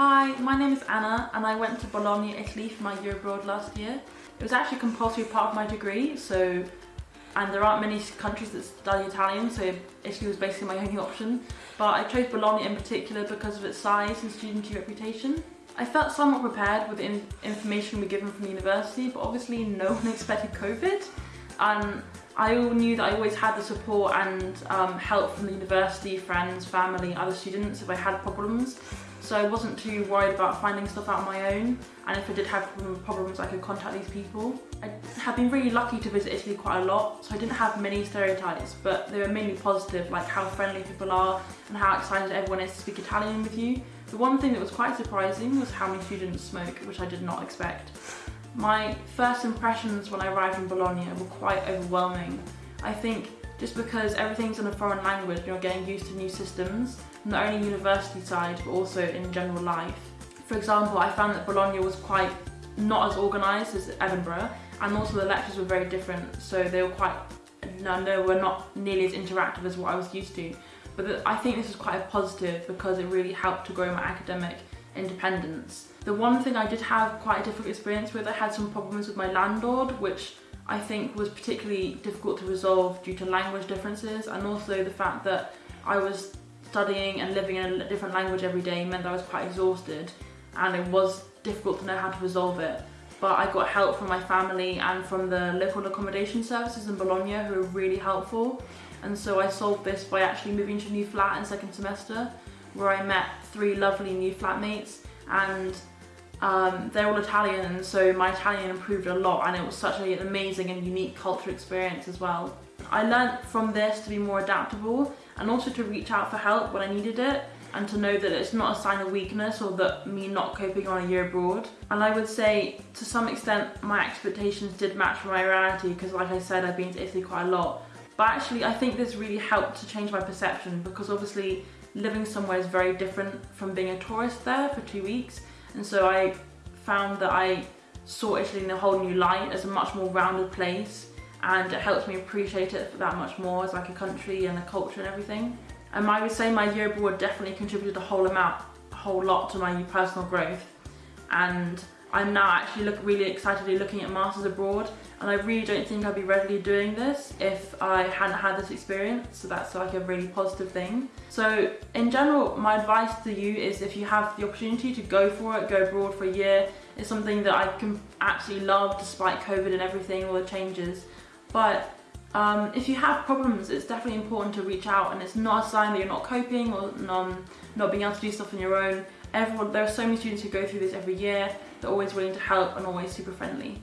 Hi, my name is Anna and I went to Bologna, Italy for my year abroad last year. It was actually compulsory part of my degree, so and there aren't many countries that study Italian, so Italy was basically my only option. But I chose Bologna in particular because of its size and student reputation. I felt somewhat prepared with the in information we were given from the university, but obviously no one expected COVID. And I knew that I always had the support and um, help from the university, friends, family, other students if I had problems. So I wasn't too worried about finding stuff out on my own. And if I did have problems, I could contact these people. I have been really lucky to visit Italy quite a lot, so I didn't have many stereotypes, but they were mainly positive, like how friendly people are and how excited everyone is to speak Italian with you. The one thing that was quite surprising was how many students smoke, which I did not expect. My first impressions when I arrived in Bologna were quite overwhelming. I think just because everything's in a foreign language you're getting used to new systems, not only university side but also in general life. For example, I found that Bologna was quite not as organised as Edinburgh and also the lectures were very different so they were quite, no, no, were not nearly as interactive as what I was used to. But I think this is quite a positive because it really helped to grow my academic independence. The one thing I did have quite a difficult experience with, I had some problems with my landlord, which I think was particularly difficult to resolve due to language differences and also the fact that I was studying and living in a different language every day meant I was quite exhausted and it was difficult to know how to resolve it. But I got help from my family and from the local accommodation services in Bologna who were really helpful. And so I solved this by actually moving to a new flat in second semester where I met three lovely new flatmates and um, they're all Italian so my Italian improved a lot and it was such an amazing and unique culture experience as well. I learnt from this to be more adaptable and also to reach out for help when I needed it and to know that it's not a sign of weakness or that me not coping on a year abroad. And I would say to some extent my expectations did match my reality because like I said I've been to Italy quite a lot. But actually I think this really helped to change my perception because obviously living somewhere is very different from being a tourist there for two weeks and so I found that I saw Italy in a whole new light as a much more rounded place and it helps me appreciate it that much more as like a country and a culture and everything. And I would say my year abroad definitely contributed a whole amount, a whole lot to my personal growth and I'm now actually look, really excitedly looking at masters abroad and I really don't think I'd be readily doing this if I hadn't had this experience so that's like a really positive thing. So in general my advice to you is if you have the opportunity to go for it, go abroad for a year, it's something that I can absolutely love despite COVID and everything, all the changes. But um, if you have problems, it's definitely important to reach out and it's not a sign that you're not coping or um, not being able to do stuff on your own. Everyone, there are so many students who go through this every year. They're always willing to help and always super friendly.